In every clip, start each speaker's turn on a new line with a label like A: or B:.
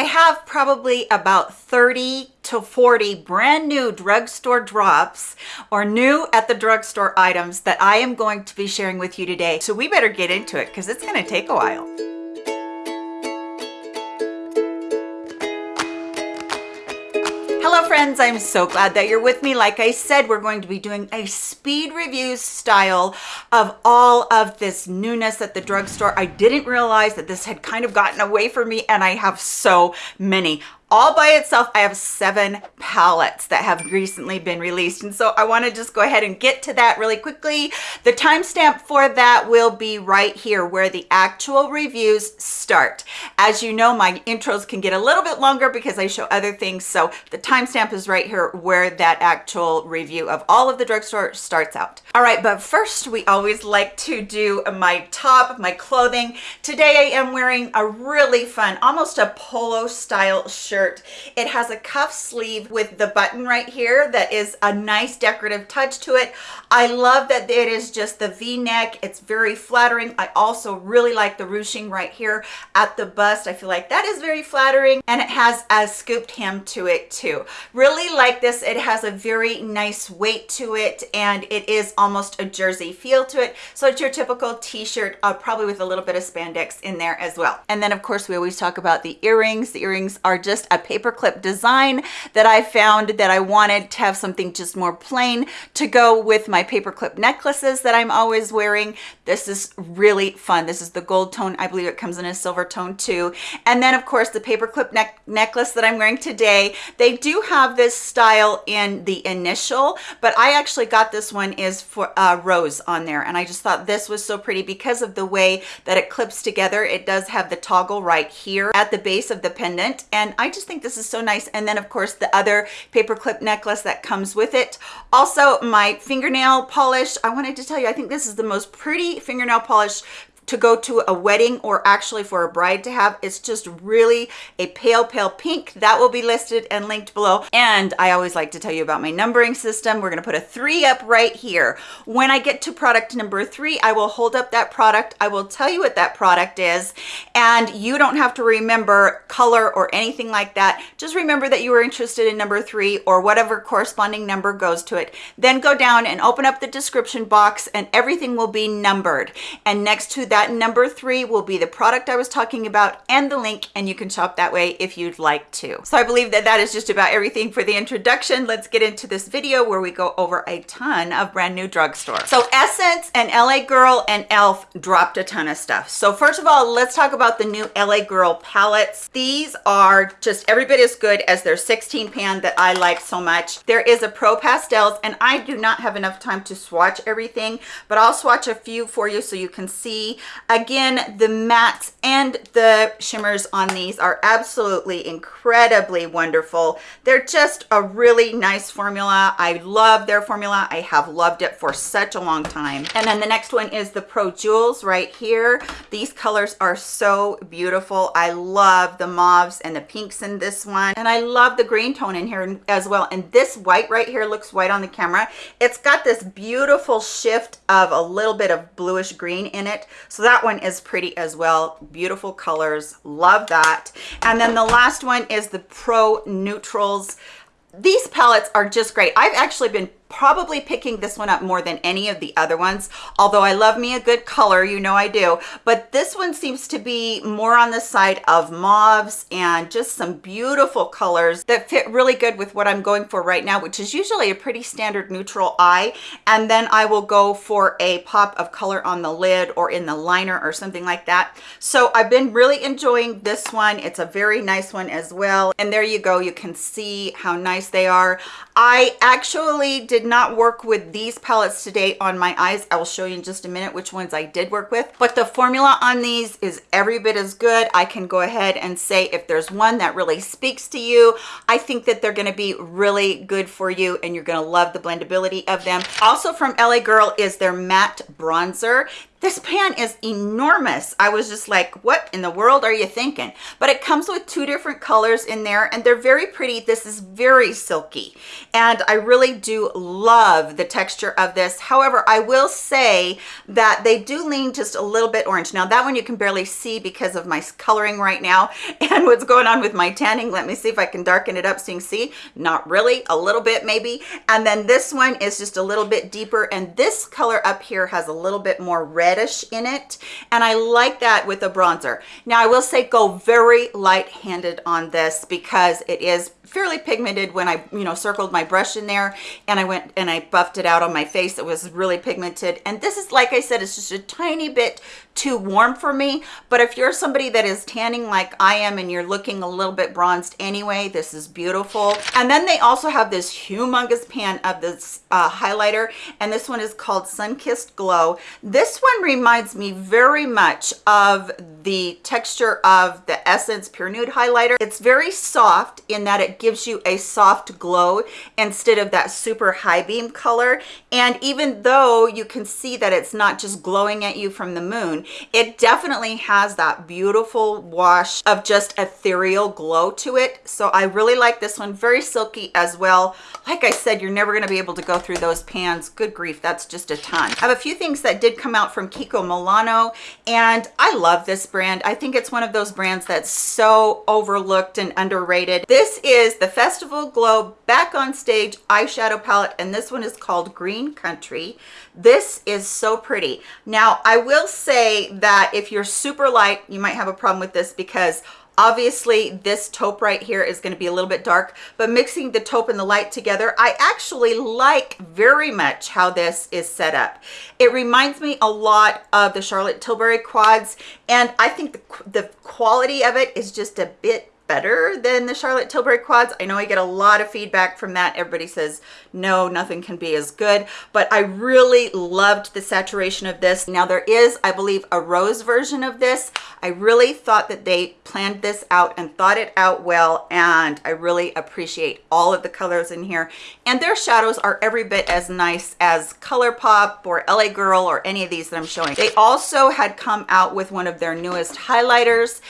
A: I have probably about 30 to 40 brand new drugstore drops or new at the drugstore items that I am going to be sharing with you today. So we better get into it because it's going to take a while. Friends, I'm so glad that you're with me. Like I said, we're going to be doing a speed review style of all of this newness at the drugstore. I didn't realize that this had kind of gotten away from me and I have so many all by itself i have seven palettes that have recently been released. And so i want to just go ahead and get to that really quickly. The timestamp for that will be right here where the actual reviews start. As you know my intros can get a little bit longer because i show other things. So the timestamp is right here where that actual review of all of the drugstore starts out. All right but first we always like to do my top my clothing. Today i am wearing a really fun almost a polo style shirt shirt. It has a cuff sleeve with the button right here that is a nice decorative touch to it. I love that it is just the v-neck. It's very flattering. I also really like the ruching right here at the bust. I feel like that is very flattering and it has a scooped hem to it too. Really like this. It has a very nice weight to it and it is almost a jersey feel to it. So it's your typical t-shirt, uh, probably with a little bit of spandex in there as well. And then of course we always talk about the earrings. The earrings are just a paperclip design that I found that I wanted to have something just more plain to go with my paperclip necklaces that I'm always wearing. This is really fun. This is the gold tone. I believe it comes in a silver tone too. And then of course the paperclip neck necklace that I'm wearing today. They do have this style in the initial, but I actually got this one is for uh, rose on there. And I just thought this was so pretty because of the way that it clips together. It does have the toggle right here at the base of the pendant. And I just think this is so nice. And then of course the other paperclip necklace that comes with it. Also my fingernail polish. I wanted to tell you, I think this is the most pretty fingernail polish to go to a wedding or actually for a bride to have. It's just really a pale, pale pink. That will be listed and linked below. And I always like to tell you about my numbering system. We're gonna put a three up right here. When I get to product number three, I will hold up that product. I will tell you what that product is. And you don't have to remember color or anything like that. Just remember that you were interested in number three or whatever corresponding number goes to it. Then go down and open up the description box and everything will be numbered. And next to that that number three will be the product I was talking about and the link and you can shop that way if you'd like to. So I believe that that is just about everything for the introduction. Let's get into this video where we go over a ton of brand new drugstore. So Essence and LA Girl and e.l.f. dropped a ton of stuff. So first of all, let's talk about the new LA Girl palettes. These are just every bit as good as their 16 pan that I like so much. There is a Pro Pastels and I do not have enough time to swatch everything, but I'll swatch a few for you so you can see Again, the mattes and the shimmers on these are absolutely incredibly wonderful. They're just a really nice formula. I love their formula. I have loved it for such a long time. And then the next one is the Pro Jewels right here. These colors are so beautiful. I love the mauves and the pinks in this one. And I love the green tone in here as well. And this white right here looks white on the camera. It's got this beautiful shift of a little bit of bluish green in it. So that one is pretty as well. Beautiful colors. Love that. And then the last one is the pro neutrals. These palettes are just great. I've actually been probably picking this one up more than any of the other ones although i love me a good color you know i do but this one seems to be more on the side of mauves and just some beautiful colors that fit really good with what i'm going for right now which is usually a pretty standard neutral eye and then i will go for a pop of color on the lid or in the liner or something like that. So i've been really enjoying this one. It's a very nice one as well and there you go. You can see how nice they are. I actually did did not work with these palettes today on my eyes. I will show you in just a minute which ones I did work with. But the formula on these is every bit as good. I can go ahead and say if there's one that really speaks to you, I think that they're gonna be really good for you and you're gonna love the blendability of them. Also from LA Girl is their matte bronzer. This pan is enormous. I was just like, what in the world are you thinking? But it comes with two different colors in there and they're very pretty. This is very silky and I really do love the texture of this. However, I will say that they do lean just a little bit orange. Now that one you can barely see because of my coloring right now and what's going on with my tanning. Let me see if I can darken it up so you can see. Not really, a little bit maybe. And then this one is just a little bit deeper and this color up here has a little bit more red reddish in it and I like that with a bronzer. Now I will say go very light-handed on this because it is fairly pigmented when I, you know, circled my brush in there and I went and I buffed it out on my face. It was really pigmented. And this is, like I said, it's just a tiny bit too warm for me. But if you're somebody that is tanning like I am and you're looking a little bit bronzed anyway, this is beautiful. And then they also have this humongous pan of this uh, highlighter. And this one is called Sun-Kissed Glow. This one reminds me very much of the texture of the Essence Pure Nude highlighter. It's very soft in that it gives you a soft glow instead of that super high beam color. And even though you can see that it's not just glowing at you from the moon, it definitely has that beautiful wash of just ethereal glow to it. So I really like this one, very silky as well. Like I said, you're never gonna be able to go through those pans. Good grief, that's just a ton. I have a few things that did come out from Kiko Milano, and I love this brand. I think it's one of those brands that's so overlooked and underrated. This is is the Festival Glow Back on Stage eyeshadow palette, and this one is called Green Country. This is so pretty. Now, I will say that if you're super light, you might have a problem with this because Obviously, this taupe right here is going to be a little bit dark, but mixing the taupe and the light together, I actually like very much how this is set up. It reminds me a lot of the Charlotte Tilbury quads, and I think the, the quality of it is just a bit better than the Charlotte Tilbury quads. I know I get a lot of feedback from that. Everybody says, no, nothing can be as good, but I really loved the saturation of this. Now there is, I believe, a rose version of this. I really thought that they planned this out and thought it out well, and I really appreciate all of the colors in here. And their shadows are every bit as nice as ColourPop or LA Girl or any of these that I'm showing. They also had come out with one of their newest highlighters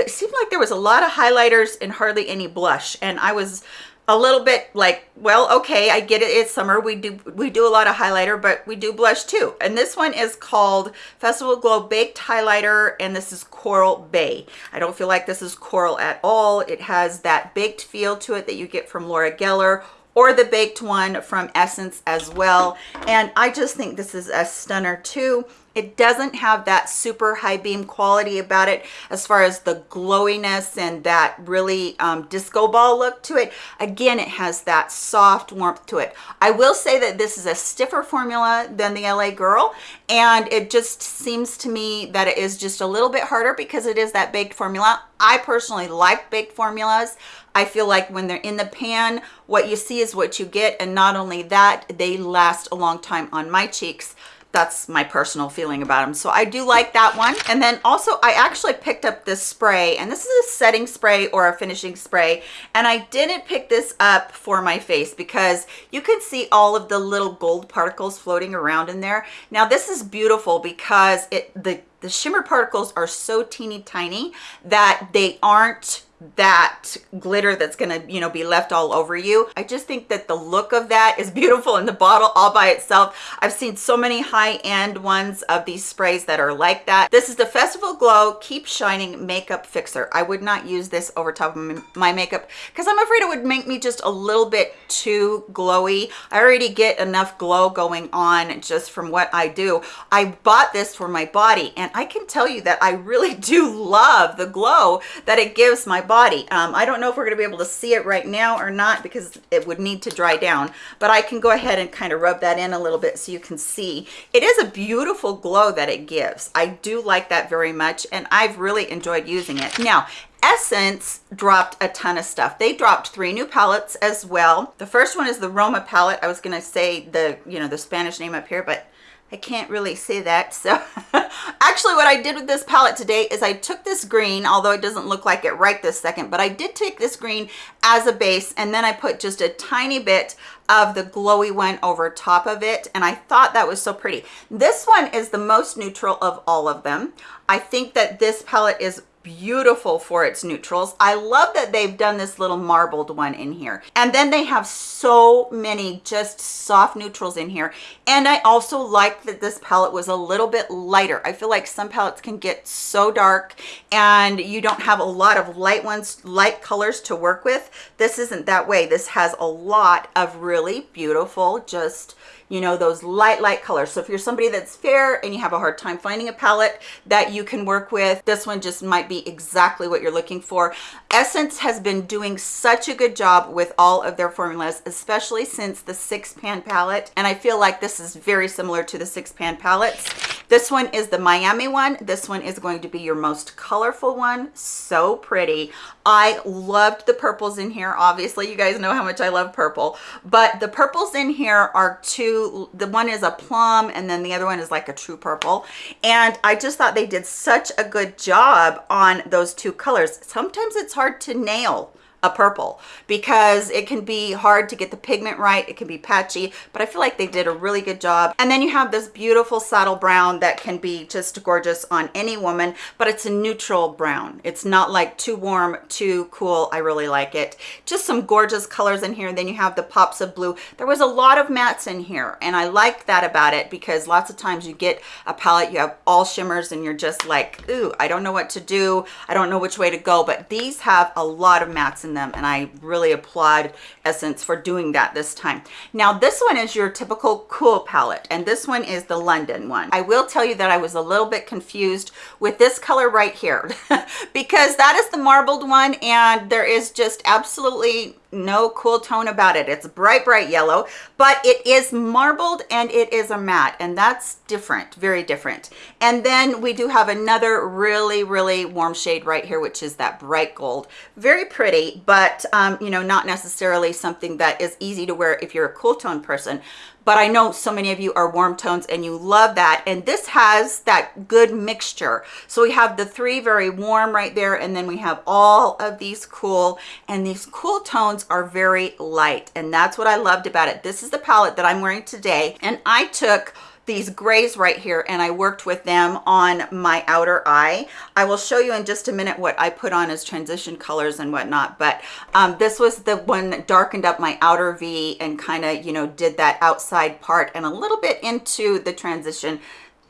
A: it seemed like there was a lot of highlighters and hardly any blush and i was a little bit like well okay i get it it's summer we do we do a lot of highlighter but we do blush too. And this one is called festival glow baked highlighter and this is coral bay. I don't feel like this is coral at all. It has that baked feel to it that you get from laura geller or the baked one from essence as well. And i just think this is a stunner too it doesn't have that super high beam quality about it as far as the glowiness and that really um, disco ball look to it. Again, it has that soft warmth to it. I will say that this is a stiffer formula than the LA Girl, and it just seems to me that it is just a little bit harder because it is that baked formula. I personally like baked formulas. I feel like when they're in the pan, what you see is what you get. And not only that, they last a long time on my cheeks that's my personal feeling about them so i do like that one. And then also i actually picked up this spray and this is a setting spray or a finishing spray and i didn't pick this up for my face because you can see all of the little gold particles floating around in there. Now this is beautiful because it the the shimmer particles are so teeny tiny that they aren't that glitter that's gonna you know be left all over you. I just think that the look of that is beautiful in the bottle all by itself. I've seen so many high-end ones of these sprays that are like that. This is the festival glow keep shining makeup fixer. I would not use this over top of my makeup because i'm afraid it would make me just a little bit too glowy. I already get enough glow going on just from what i do. I bought this for my body and i can tell you that i really do love the glow that it gives my body. Um, I don't know if we're going to be able to see it right now or not because it would need to dry down, but I can go ahead and kind of rub that in a little bit so you can see. It is a beautiful glow that it gives. I do like that very much and I've really enjoyed using it. Now, Essence dropped a ton of stuff. They dropped three new palettes as well. The first one is the Roma palette. I was going to say the, you know, the Spanish name up here, but I can't really say that. So actually what I did with this palette today is I took this green, although it doesn't look like it right this second, but I did take this green as a base and then I put just a tiny bit of the glowy one over top of it and I thought that was so pretty. This one is the most neutral of all of them. I think that this palette is beautiful for its neutrals. I love that they've done this little marbled one in here. And then they have so many just soft neutrals in here. And I also like that this palette was a little bit lighter. I feel like some palettes can get so dark and you don't have a lot of light ones, light colors to work with. This isn't that way. This has a lot of really beautiful, just you know, those light, light colors. So if you're somebody that's fair and you have a hard time finding a palette that you can work with, this one just might be exactly what you're looking for. Essence has been doing such a good job with all of their formulas, especially since the six pan palette. And I feel like this is very similar to the six pan palettes. This one is the Miami one. This one is going to be your most colorful one. So pretty. I loved the purples in here. Obviously, you guys know how much I love purple, but the purples in here are two. The one is a plum and then the other one is like a true purple. And I just thought they did such a good job on those two colors. Sometimes it's hard to nail a purple because it can be hard to get the pigment right. It can be patchy but i feel like they did a really good job. And then you have this beautiful saddle brown that can be just gorgeous on any woman but it's a neutral brown. It's not like too warm too cool. I really like it. Just some gorgeous colors in here. And then you have the pops of blue. There was a lot of mattes in here and i like that about it because lots of times you get a palette you have all shimmers and you're just like ooh i don't know what to do. I don't know which way to go. But these have a lot of mattes in them and I really applaud Essence for doing that this time. Now this one is your typical cool palette and this one is the London one. I will tell you that I was a little bit confused with this color right here because that is the marbled one and there is just absolutely no cool tone about it. It's bright bright yellow but it is marbled and it is a matte and that's different very different. And then we do have another really really warm shade right here which is that bright gold. Very pretty but um you know not necessarily something that is easy to wear if you're a cool tone person but I know so many of you are warm tones and you love that. And this has that good mixture. So we have the three very warm right there. And then we have all of these cool and these cool tones are very light. And that's what I loved about it. This is the palette that I'm wearing today. And I took these grays right here and I worked with them on my outer eye. I will show you in just a minute what I put on as transition colors and whatnot, but um, this was the one that darkened up my outer V and kind of, you know, did that outside part and a little bit into the transition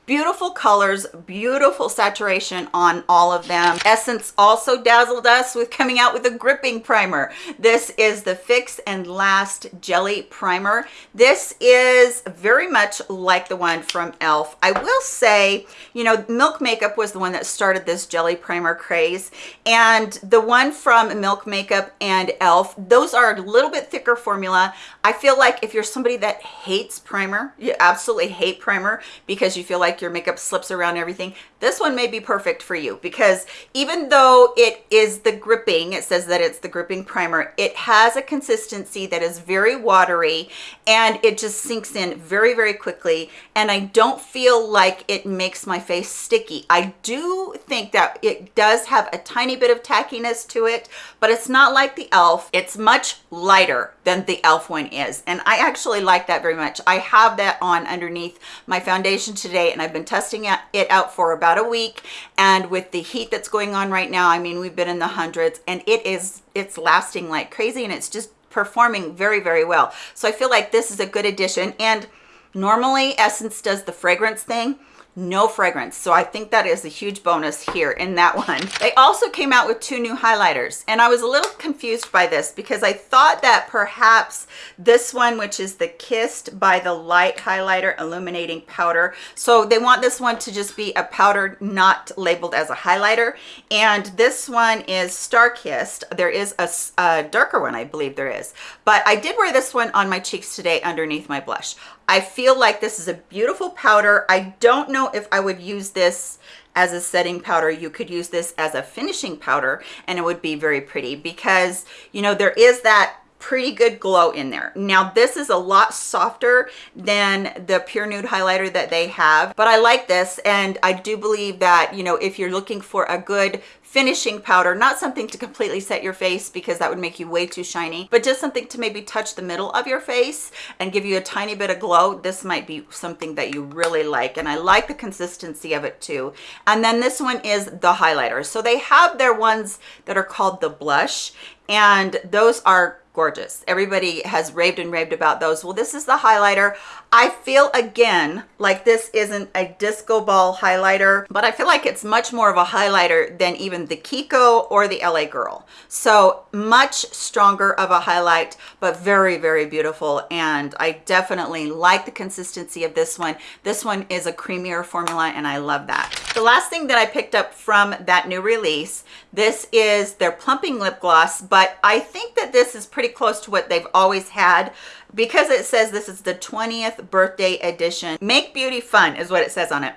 A: beautiful colors beautiful saturation on all of them. Essence also dazzled us with coming out with a gripping primer. This is the fix and last jelly primer. This is very much like the one from elf i will say you know milk makeup was the one that started this jelly primer craze. And the one from milk makeup and elf those are a little bit thicker formula. I feel like if you're somebody that hates primer you absolutely hate primer because you feel like like your makeup slips around everything this one may be perfect for you because even though it is the gripping it says that it's the gripping primer it has a consistency that is very watery and it just sinks in very very quickly. And i don't feel like it makes my face sticky. I do think that it does have a tiny bit of tackiness to it but it's not like the elf it's much lighter than the elf one is. And i actually like that very much. I have that on underneath my foundation today and i've been testing it out for about about a week. And with the heat that's going on right now i mean we've been in the hundreds and it is it's lasting like crazy and it's just performing very very well. So i feel like this is a good addition. And normally essence does the fragrance thing no fragrance. So i think that is a huge bonus here in that one. They also came out with two new highlighters and i was a little confused by this because i thought that perhaps this one which is the kissed by the light highlighter illuminating powder. So they want this one to just be a powder not labeled as a highlighter. And this one is star kissed. There is a, a darker one i believe there is. But i did wear this one on my cheeks today underneath my blush I feel like this is a beautiful powder. I don't know if I would use this as a setting powder. You could use this as a finishing powder and it would be very pretty because, you know, there is that pretty good glow in there. Now this is a lot softer than the Pure Nude highlighter that they have, but I like this and I do believe that, you know, if you're looking for a good finishing powder, not something to completely set your face because that would make you way too shiny, but just something to maybe touch the middle of your face and give you a tiny bit of glow. This might be something that you really like. And I like the consistency of it too. And then this one is the highlighter. So they have their ones that are called the blush and those are gorgeous. Everybody has raved and raved about those. Well, this is the highlighter. I feel again like this isn't a disco ball highlighter, but I feel like it's much more of a highlighter than even the Kiko or the LA Girl. So much stronger of a highlight, but very, very beautiful. And I definitely like the consistency of this one. This one is a creamier formula and I love that. The last thing that I picked up from that new release, this is their plumping lip gloss, but I think that this is pretty close to what they've always had because it says this is the 20th birthday edition. Make beauty fun is what it says on it.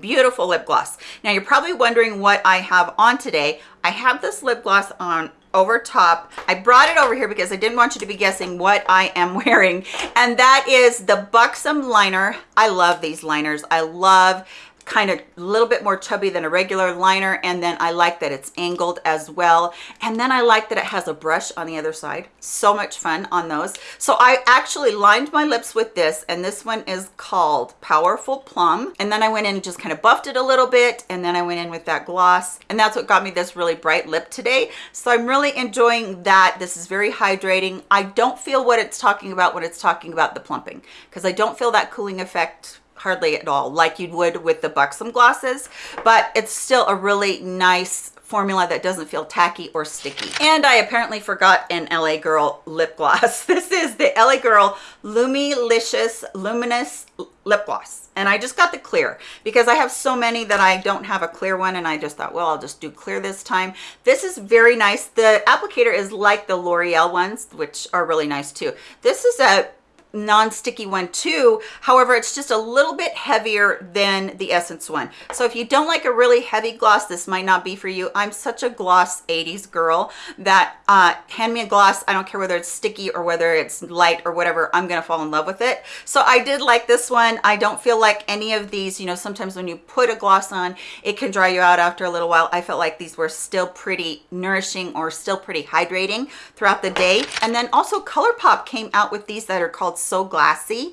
A: Beautiful lip gloss. Now you're probably wondering what i have on today. I have this lip gloss on over top. I brought it over here because i didn't want you to be guessing what i am wearing and that is the buxom liner. I love these liners. I love kind of a little bit more chubby than a regular liner and then I like that it's angled as well. And then I like that it has a brush on the other side. So much fun on those. So I actually lined my lips with this and this one is called powerful plum. And then I went in and just kind of buffed it a little bit and then I went in with that gloss and that's what got me this really bright lip today. So I'm really enjoying that. This is very hydrating. I don't feel what it's talking about when it's talking about the plumping because I don't feel that cooling effect hardly at all like you would with the buxom glosses but it's still a really nice formula that doesn't feel tacky or sticky. And i apparently forgot an la girl lip gloss. This is the la girl lumilicious luminous lip gloss. And i just got the clear because i have so many that i don't have a clear one and i just thought well i'll just do clear this time. This is very nice. The applicator is like the l'oreal ones which are really nice too. This is a non-sticky one too. However it's just a little bit heavier than the essence one. So if you don't like a really heavy gloss this might not be for you. I'm such a gloss 80s girl that uh hand me a gloss. I don't care whether it's sticky or whether it's light or whatever i'm gonna fall in love with it. So i did like this one. I don't feel like any of these you know sometimes when you put a gloss on it can dry you out after a little while. I felt like these were still pretty nourishing or still pretty hydrating throughout the day. And then also ColourPop came out with these that are called so glassy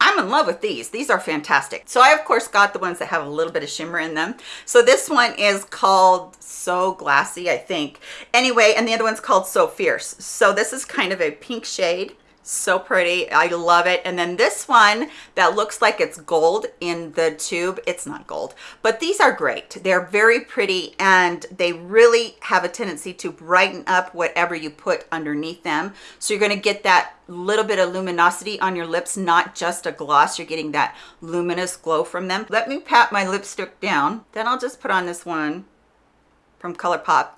A: I'm in love with these. These are fantastic. So I, of course, got the ones that have a little bit of shimmer in them. So this one is called So Glassy, I think. Anyway, and the other one's called So Fierce. So this is kind of a pink shade so pretty. I love it. And then this one that looks like it's gold in the tube it's not gold but these are great. They're very pretty and they really have a tendency to brighten up whatever you put underneath them. So you're going to get that little bit of luminosity on your lips not just a gloss. You're getting that luminous glow from them. Let me pat my lipstick down. Then i'll just put on this one from ColourPop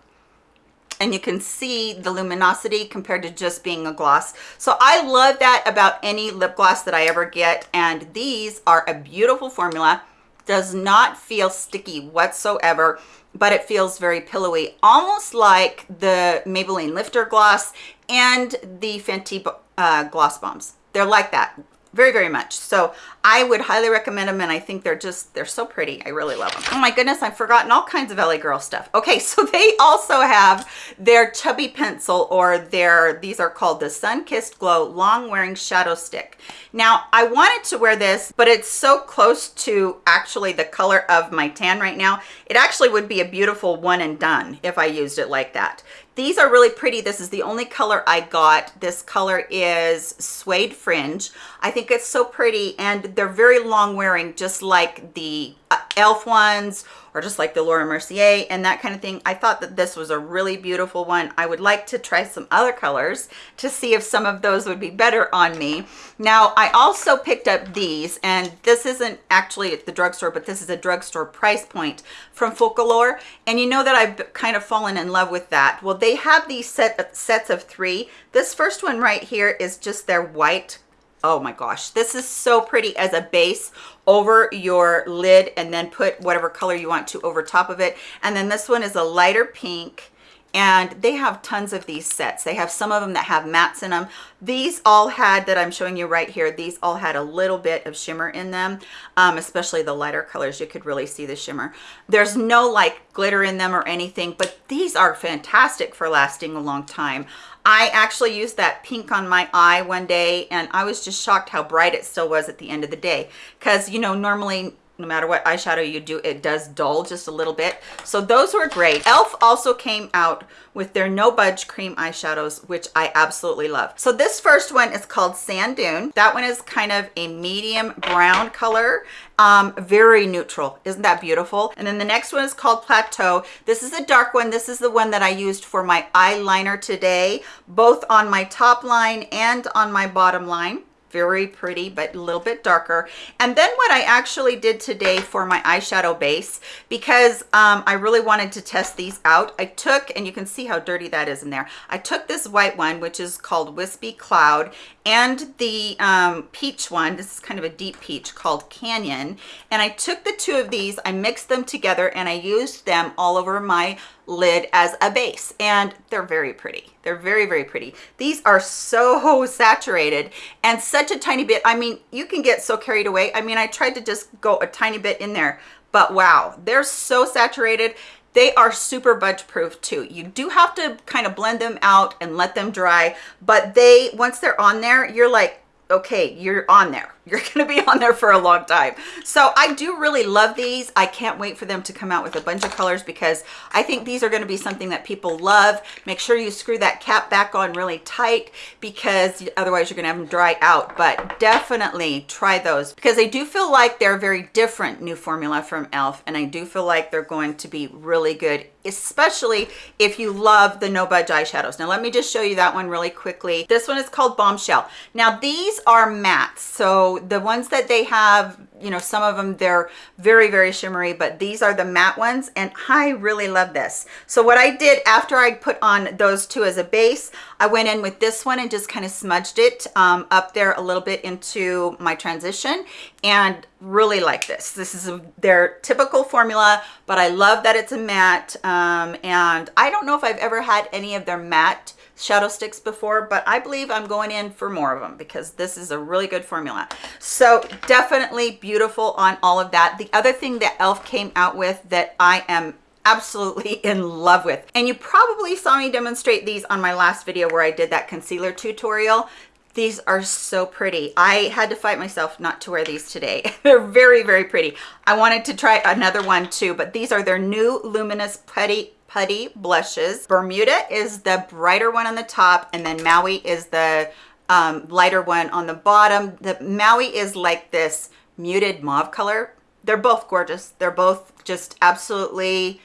A: and you can see the luminosity compared to just being a gloss. So I love that about any lip gloss that I ever get. And these are a beautiful formula. Does not feel sticky whatsoever, but it feels very pillowy, almost like the Maybelline Lifter Gloss and the Fenty uh, Gloss Bombs. They're like that very very much. So i would highly recommend them and i think they're just they're so pretty. I really love them oh my goodness i've forgotten all kinds of la girl stuff. Okay so they also have their chubby pencil or their these are called the sun kissed glow long wearing shadow stick. Now i wanted to wear this but it's so close to actually the color of my tan right now. It actually would be a beautiful one and done if i used it like that these are really pretty. This is the only color I got. This color is Suede Fringe. I think it's so pretty and they're very long wearing just like the uh, elf ones or just like the Laura Mercier and that kind of thing. I thought that this was a really beautiful one. I would like to try some other colors to see if some of those would be better on me. Now, I also picked up these, and this isn't actually at the drugstore, but this is a drugstore price point from Focallure. And you know that I've kind of fallen in love with that. Well, they have these set, sets of three. This first one right here is just their white oh my gosh this is so pretty as a base over your lid and then put whatever color you want to over top of it. And then this one is a lighter pink and they have tons of these sets. They have some of them that have mattes in them. These all had, that I'm showing you right here, these all had a little bit of shimmer in them, um, especially the lighter colors. You could really see the shimmer. There's no like glitter in them or anything, but these are fantastic for lasting a long time. I actually used that pink on my eye one day and I was just shocked how bright it still was at the end of the day. Cause you know, normally no matter what eyeshadow you do, it does dull just a little bit. So those were great. e.l.f. also came out with their No Budge Cream eyeshadows, which I absolutely love. So this first one is called Sand Dune. That one is kind of a medium brown color, um, very neutral. Isn't that beautiful? And then the next one is called Plateau. This is a dark one. This is the one that I used for my eyeliner today, both on my top line and on my bottom line very pretty but a little bit darker. And then what i actually did today for my eyeshadow base because um, i really wanted to test these out i took and you can see how dirty that is in there. I took this white one which is called wispy cloud and the um, peach one. This is kind of a deep peach called canyon. And i took the two of these i mixed them together and i used them all over my lid as a base and they're very pretty. They're very very pretty. These are so saturated and such a tiny bit. I mean you can get so carried away. I mean i tried to just go a tiny bit in there but wow they're so saturated. They are super budge proof too. You do have to kind of blend them out and let them dry but they once they're on there you're like okay you're on there you're going to be on there for a long time. So I do really love these. I can't wait for them to come out with a bunch of colors because I think these are going to be something that people love. Make sure you screw that cap back on really tight because otherwise you're going to have them dry out. But definitely try those because I do feel like they're a very different new formula from e.l.f. And I do feel like they're going to be really good especially if you love the no budge eyeshadows now let me just show you that one really quickly this one is called bombshell now these are mattes so the ones that they have you know some of them they're very very shimmery but these are the matte ones and i really love this. So what i did after i put on those two as a base i went in with this one and just kind of smudged it um, up there a little bit into my transition and really like this. This is a, their typical formula but i love that it's a matte um, and i don't know if i've ever had any of their matte shadow sticks before, but I believe I'm going in for more of them because this is a really good formula. So definitely beautiful on all of that. The other thing that e.l.f. came out with that I am absolutely in love with and you probably saw me demonstrate these on my last video where I did that concealer tutorial these are so pretty i had to fight myself not to wear these today they're very very pretty i wanted to try another one too but these are their new luminous putty putty blushes. Bermuda is the brighter one on the top and then Maui is the um, lighter one on the bottom. The Maui is like this muted mauve color. They're both gorgeous. They're both just absolutely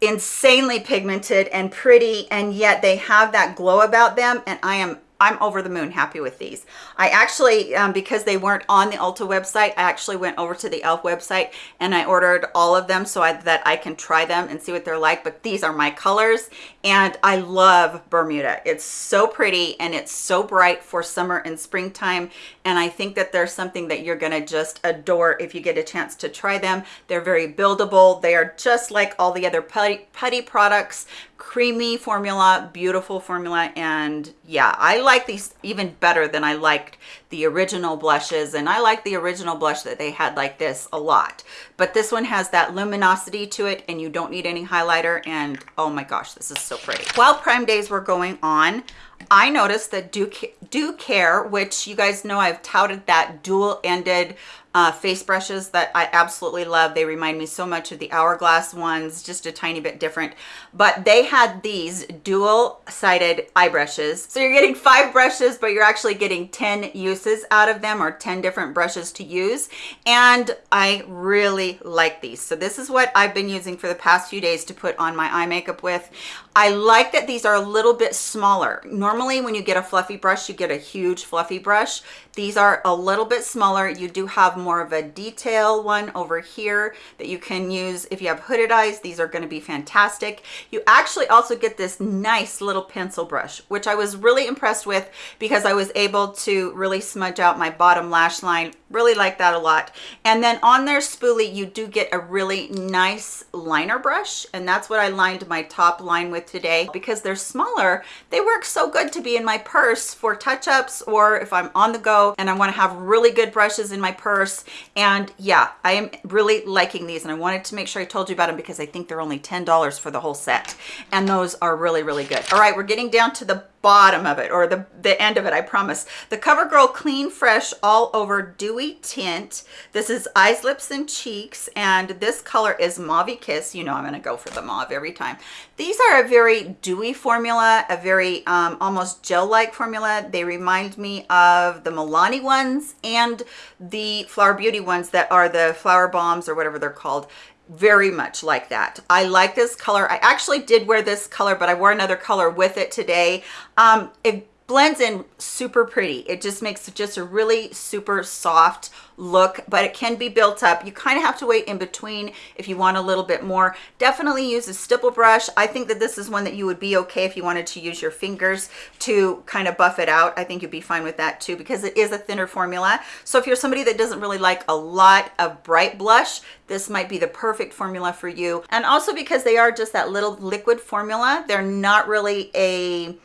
A: insanely pigmented and pretty and yet they have that glow about them and I am I'm over the moon happy with these. I actually, um, because they weren't on the Ulta website, I actually went over to the e.l.f. website and I ordered all of them so I, that I can try them and see what they're like. But these are my colors and I love Bermuda. It's so pretty and it's so bright for summer and springtime. And I think that there's something that you're gonna just adore if you get a chance to try them. They're very buildable. They are just like all the other putty, putty products, creamy formula, beautiful formula. And yeah, I like these even better than I liked the original blushes. And I like the original blush that they had like this a lot. But this one has that luminosity to it and you don't need any highlighter. And oh my gosh, this is so pretty. While Prime Days were going on, I noticed that Do, Do Care, which you guys know I've touted that dual-ended uh, face brushes that I absolutely love. They remind me so much of the Hourglass ones, just a tiny bit different. But they had these dual-sided eye brushes. So you're getting five brushes, but you're actually getting 10 uses out of them or 10 different brushes to use. And I really like these. So this is what I've been using for the past few days to put on my eye makeup with. I like that these are a little bit smaller. Normally when you get a fluffy brush, you get a huge fluffy brush. These are a little bit smaller. You do have more more of a detail one over here that you can use if you have hooded eyes. These are going to be fantastic. You actually also get this nice little pencil brush, which I was really impressed with because I was able to really smudge out my bottom lash line. Really like that a lot. And then on their spoolie, you do get a really nice liner brush. And that's what I lined my top line with today. Because they're smaller, they work so good to be in my purse for touch-ups or if I'm on the go and I want to have really good brushes in my purse. And yeah, I am really liking these and I wanted to make sure I told you about them because I think they're only $10 for the whole set. And those are really, really good. All right, we're getting down to the bottom of it or the, the end of it, I promise. The CoverGirl Clean Fresh All Over Dewy Tint. This is Eyes, Lips, and Cheeks, and this color is Mauve Kiss. You know I'm gonna go for the mauve every time. These are a very dewy formula, a very um, almost gel-like formula. They remind me of the Milani ones and the Flower Beauty ones that are the Flower Bombs or whatever they're called very much like that. I like this color. I actually did wear this color but i wore another color with it today. Um it blends in super pretty. It just makes just a really super soft look but it can be built up. You kind of have to wait in between if you want a little bit more. Definitely use a stipple brush. I think that this is one that you would be okay if you wanted to use your fingers to kind of buff it out. I think you'd be fine with that too because it is a thinner formula. So if you're somebody that doesn't really like a lot of bright blush this might be the perfect formula for you. And also because they are just that little liquid formula they're not really a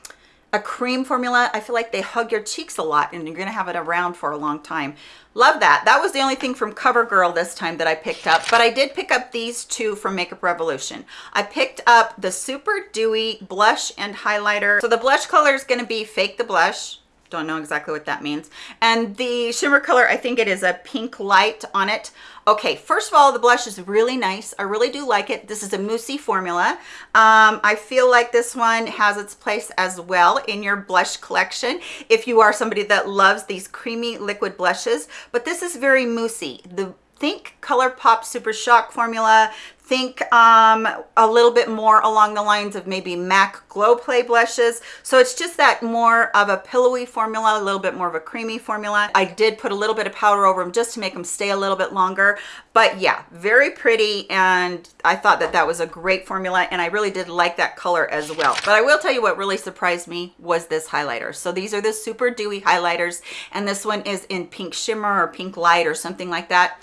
A: a cream formula. I feel like they hug your cheeks a lot and you're gonna have it around for a long time. Love that. That was the only thing from covergirl this time that i picked up but i did pick up these two from makeup revolution. I picked up the super dewy blush and highlighter. So the blush color is going to be fake the blush don't know exactly what that means. And the shimmer color i think it is a pink light on it. Okay first of all the blush is really nice. I really do like it. This is a moussey formula. Um, i feel like this one has its place as well in your blush collection if you are somebody that loves these creamy liquid blushes. But this is very moussey. The think ColourPop Super Shock formula think um, a little bit more along the lines of maybe MAC Glow Play blushes. So it's just that more of a pillowy formula, a little bit more of a creamy formula. I did put a little bit of powder over them just to make them stay a little bit longer. But yeah, very pretty. And I thought that that was a great formula. And I really did like that color as well. But I will tell you what really surprised me was this highlighter. So these are the Super Dewy highlighters. And this one is in pink shimmer or pink light or something like that.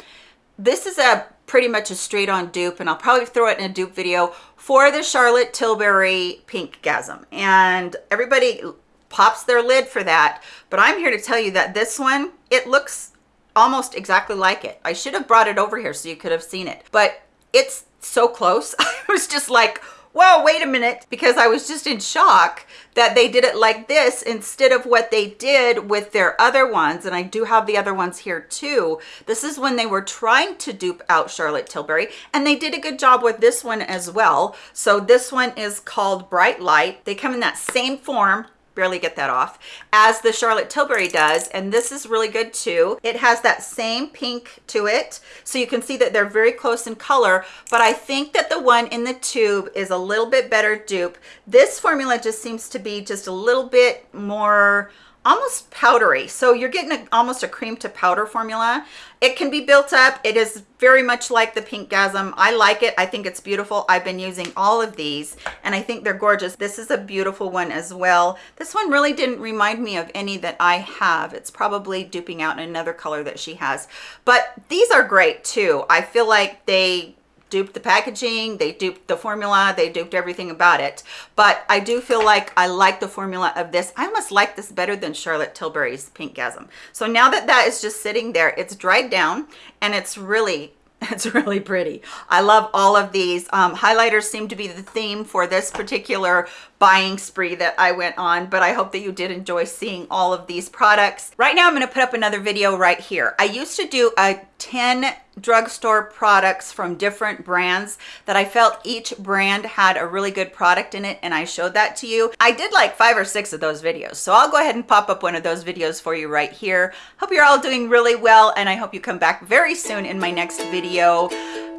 A: This is a pretty much a straight on dupe and I'll probably throw it in a dupe video for the Charlotte Tilbury Pink Gasm. And everybody pops their lid for that. But I'm here to tell you that this one, it looks almost exactly like it. I should have brought it over here so you could have seen it. But it's so close. I was just like, whoa, wait a minute, because I was just in shock that they did it like this instead of what they did with their other ones. And I do have the other ones here too. This is when they were trying to dupe out Charlotte Tilbury and they did a good job with this one as well. So this one is called Bright Light. They come in that same form barely get that off as the Charlotte Tilbury does and this is really good too. It has that same pink to it so you can see that they're very close in color but I think that the one in the tube is a little bit better dupe. This formula just seems to be just a little bit more almost powdery. So you're getting a, almost a cream to powder formula. It can be built up. It is very much like the pink gasm i like it. I think it's beautiful. I've been using all of these and i think they're gorgeous. This is a beautiful one as well. This one really didn't remind me of any that i have. It's probably duping out another color that she has. But these are great too. I feel like they duped the packaging, they duped the formula, they duped everything about it. But I do feel like I like the formula of this. I almost like this better than Charlotte Tilbury's Pink Gasm. So now that that is just sitting there, it's dried down and it's really it's really pretty. I love all of these. Um, highlighters seem to be the theme for this particular buying spree that I went on, but I hope that you did enjoy seeing all of these products. Right now, I'm gonna put up another video right here. I used to do a 10 drugstore products from different brands that I felt each brand had a really good product in it and I showed that to you. I did like five or six of those videos. So I'll go ahead and pop up one of those videos for you right here. Hope you're all doing really well and I hope you come back very soon in my next video.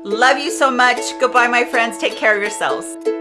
A: Love you so much. Goodbye, my friends. Take care of yourselves.